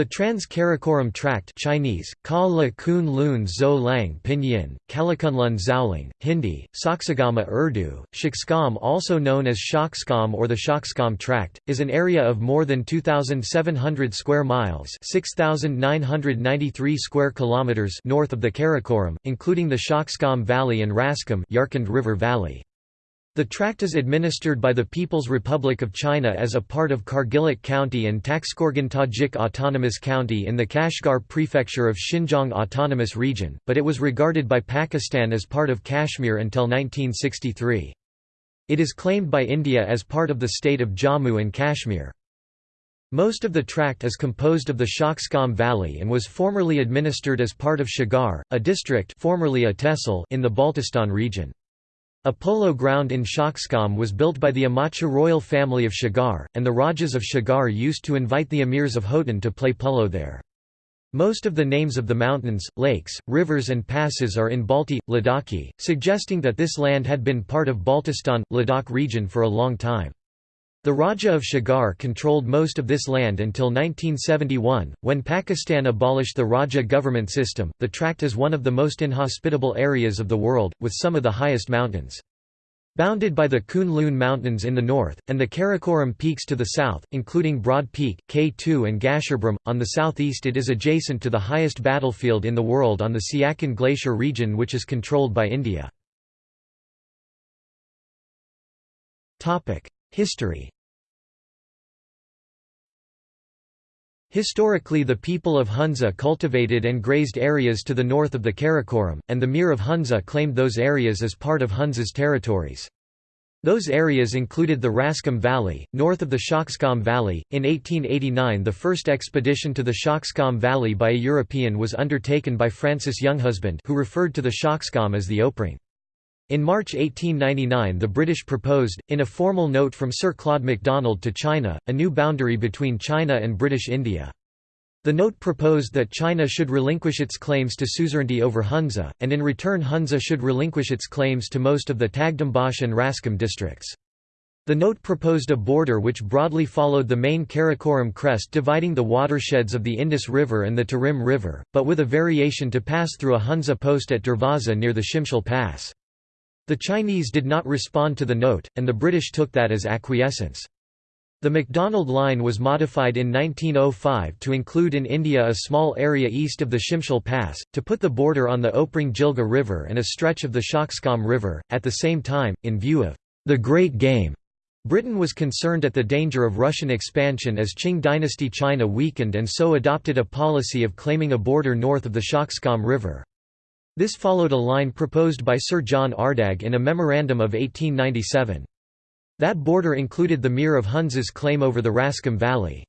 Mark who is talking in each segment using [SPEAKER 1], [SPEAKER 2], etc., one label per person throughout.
[SPEAKER 1] The Trans-Karakoram Tract Chinese, Ka La Kun Lun Zhou Lang Pinyin, Kalakunlun Zhaoling, Hindi, Saksagama Urdu, Shaksgam also known as Shaksgam or the Shaksgam Tract, is an area of more than 2,700 square miles 6,993 square kilometers north of the Karakoram, including the Shaksgam Valley and Raskham Yarkand River Valley. The tract is administered by the People's Republic of China as a part of Kargilik County and Taxkorgan Tajik Autonomous County in the Kashgar Prefecture of Xinjiang Autonomous Region, but it was regarded by Pakistan as part of Kashmir until 1963. It is claimed by India as part of the state of Jammu and Kashmir. Most of the tract is composed of the Shaksgam Valley and was formerly administered as part of Shigar, a district formerly a tehsil in the Baltistan region. A polo ground in Shaksgam was built by the Amacha royal family of Shigar, and the Rajas of Shigar used to invite the emirs of Khotan to play polo there. Most of the names of the mountains, lakes, rivers and passes are in Balti, Ladakhi, suggesting that this land had been part of Baltistan, Ladakh region for a long time. The Raja of Shigar controlled most of this land until 1971, when Pakistan abolished the Raja government system. The tract is one of the most inhospitable areas of the world, with some of the highest mountains. Bounded by the Kunlun Mountains in the north, and the Karakoram peaks to the south, including Broad Peak, K2 and Gasherbrum, on the southeast it is adjacent to the highest battlefield in the world on the Siachen Glacier region which is controlled by India. History Historically the people of Hunza cultivated and grazed areas to the north of the Karakoram, and the Mir of Hunza claimed those areas as part of Hunza's territories. Those areas included the Raskham Valley, north of the Shaksgam Valley. In 1889, the first expedition to the Shaksgam Valley by a European was undertaken by Francis Younghusband, who referred to the Shaksgam as the Oprang. In March 1899 the British proposed, in a formal note from Sir Claude MacDonald to China, a new boundary between China and British India. The note proposed that China should relinquish its claims to suzerainty over Hunza, and in return Hunza should relinquish its claims to most of the Tagdambash and Raskham districts. The note proposed a border which broadly followed the main Karakoram crest dividing the watersheds of the Indus River and the Tarim River, but with a variation to pass through a Hunza post at Darvaza near the Shimshal Pass. The Chinese did not respond to the note, and the British took that as acquiescence. The MacDonald Line was modified in 1905 to include in India a small area east of the Shimshal Pass, to put the border on the Oprang Jilga River and a stretch of the Shaksgam River. At the same time, in view of the Great Game, Britain was concerned at the danger of Russian expansion as Qing dynasty China weakened and so adopted a policy of claiming a border north of the Shaksgam River. This followed a line proposed by Sir John Ardagh in a memorandum of 1897. That border included the Mir of Hunza's claim over the Raskham Valley.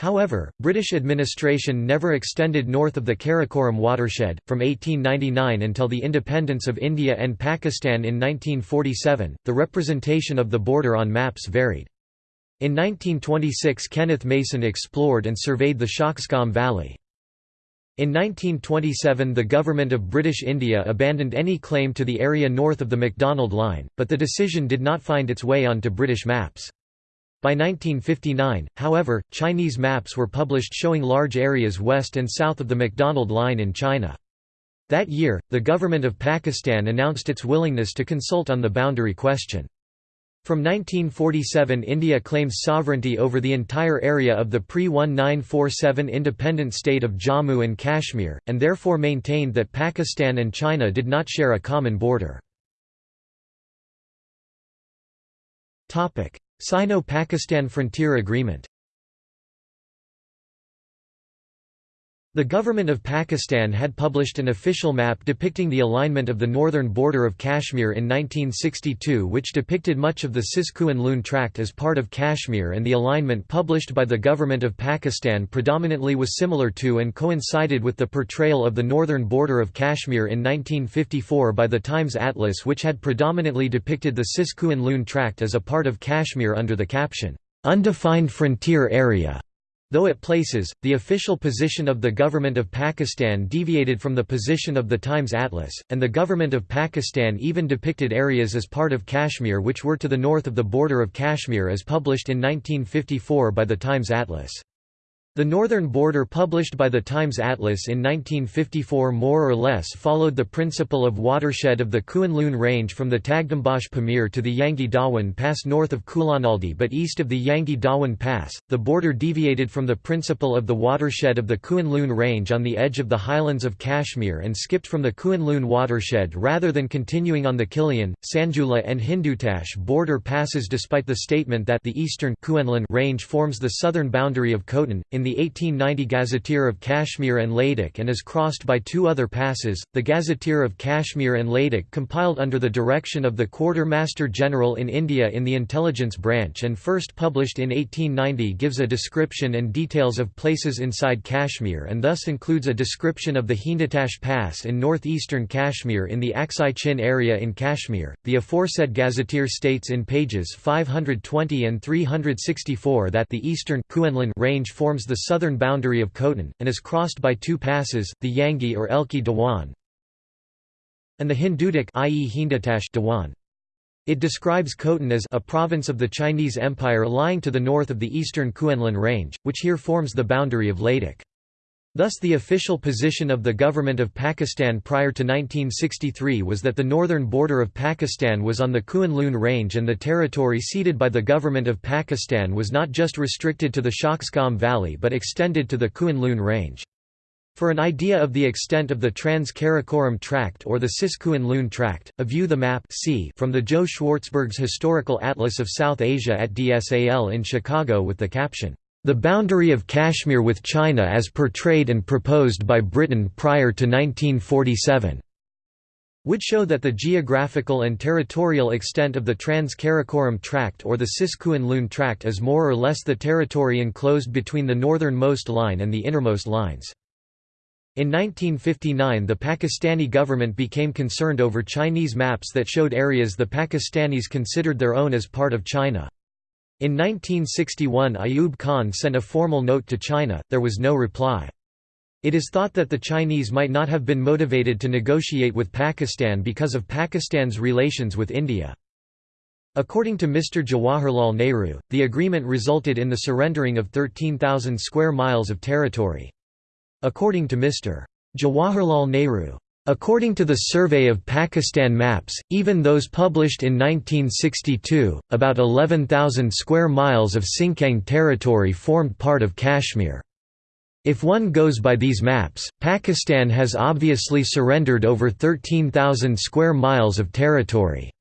[SPEAKER 1] However, British administration never extended north of the Karakoram watershed. From 1899 until the independence of India and Pakistan in 1947, the representation of the border on maps varied. In 1926 Kenneth Mason explored and surveyed the Shaksgam Valley. In 1927 the Government of British India abandoned any claim to the area north of the MacDonald Line, but the decision did not find its way onto British maps. By 1959, however, Chinese maps were published showing large areas west and south of the MacDonald Line in China. That year, the government of Pakistan announced its willingness to consult on the boundary question. From 1947 India claims sovereignty over the entire area of the pre-1947 independent state of Jammu and Kashmir, and therefore maintained that Pakistan and China did not share a common border. Sino-Pakistan Frontier Agreement The government of Pakistan had published an official map depicting the alignment of the northern border of Kashmir in 1962 which depicted much of the Cis-Kuen Lun tract as part of Kashmir and the alignment published by the government of Pakistan predominantly was similar to and coincided with the portrayal of the northern border of Kashmir in 1954 by the Times Atlas which had predominantly depicted the Cis-Kuen Lun tract as a part of Kashmir under the caption, "'Undefined Frontier Area' Though at places, the official position of the government of Pakistan deviated from the position of the Times Atlas, and the government of Pakistan even depicted areas as part of Kashmir which were to the north of the border of Kashmir as published in 1954 by the Times Atlas. The northern border published by the Times Atlas in 1954 more or less followed the principle of watershed of the Kuen Range from the Tagdambash Pamir to the Yangi Dawan Pass north of Kulanaldi but east of the Yangi Dawan Pass. The border deviated from the principle of the watershed of the Kuen Range on the edge of the highlands of Kashmir and skipped from the Kuen watershed rather than continuing on the Kilian, Sanjula and Hindutash border passes despite the statement that the eastern range forms the southern boundary of Khotan. In in the 1890 Gazetteer of Kashmir and Ladakh and is crossed by two other passes. The Gazetteer of Kashmir and Ladakh, compiled under the direction of the Quartermaster General in India in the Intelligence Branch and first published in 1890, gives a description and details of places inside Kashmir and thus includes a description of the Hindutash Pass in northeastern Kashmir in the Aksai Chin area in Kashmir. The aforesaid Gazetteer states in pages 520 and 364 that the eastern Kuenlun range forms the the southern boundary of Khotan, and is crossed by two passes, the Yangi or Elki Dewan and the Hindutak i.e. Dewan. It describes Khotan as a province of the Chinese Empire lying to the north of the eastern Kuenlun Range, which here forms the boundary of Ladakh. Thus the official position of the government of Pakistan prior to 1963 was that the northern border of Pakistan was on the Kuan Range and the territory ceded by the government of Pakistan was not just restricted to the Shaksgam Valley but extended to the Kuan Range. For an idea of the extent of the Trans-Karakoram Tract or the Cis-Kuan Tract, a view the map from the Joe Schwartzberg's Historical Atlas of South Asia at DSAL in Chicago with the caption, the boundary of Kashmir with China as portrayed and proposed by Britain prior to 1947 would show that the geographical and territorial extent of the Trans-Karakoram Tract or the Cis-Kuan Tract is more or less the territory enclosed between the northernmost line and the innermost lines. In 1959 the Pakistani government became concerned over Chinese maps that showed areas the Pakistanis considered their own as part of China. In 1961 Ayub Khan sent a formal note to China, there was no reply. It is thought that the Chinese might not have been motivated to negotiate with Pakistan because of Pakistan's relations with India. According to Mr. Jawaharlal Nehru, the agreement resulted in the surrendering of 13,000 square miles of territory. According to Mr. Jawaharlal Nehru, According to the Survey of Pakistan maps, even those published in 1962, about 11,000 square miles of Sinkiang territory formed part of Kashmir. If one goes by these maps, Pakistan has obviously surrendered over 13,000 square miles of territory.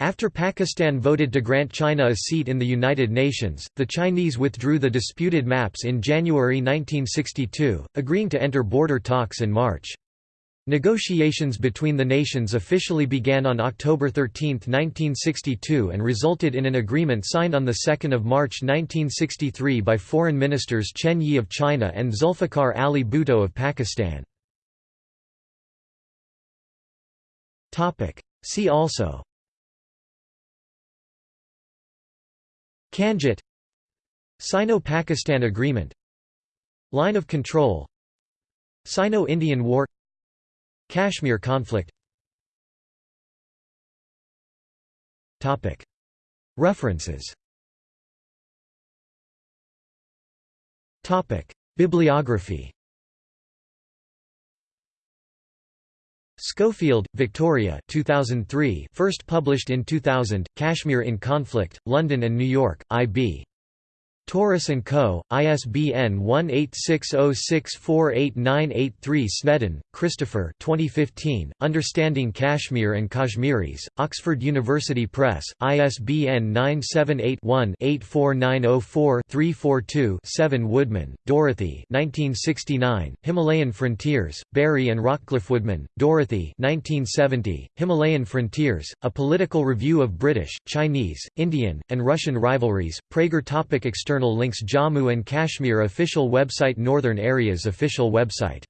[SPEAKER 1] After Pakistan voted to grant China a seat in the United Nations, the Chinese withdrew the disputed maps in January 1962, agreeing to enter border talks in March. Negotiations between the nations officially began on October 13, 1962 and resulted in an agreement signed on 2 March 1963 by Foreign Ministers Chen Yi of China and Zulfikar Ali Bhutto of Pakistan. See also Kanjit Sino-Pakistan Agreement Line of Control Sino-Indian War Kashmir conflict. References. Bibliography Schofield, Victoria 2003 first published in 2000, Kashmir in Conflict, London and New York, I.B. Tauris & Co., ISBN 1860648983 Snedden, Christopher 2015, Understanding Kashmir and Kashmiris, Oxford University Press, ISBN 978-1-84904-342-7 Woodman, Dorothy 1969, Himalayan Frontiers, Barry and Rockcliffe-Woodman, Dorothy 1970, Himalayan Frontiers, A Political Review of British, Chinese, Indian, and Russian Rivalries, Praeger topic External links Jammu and Kashmir official website Northern Areas official website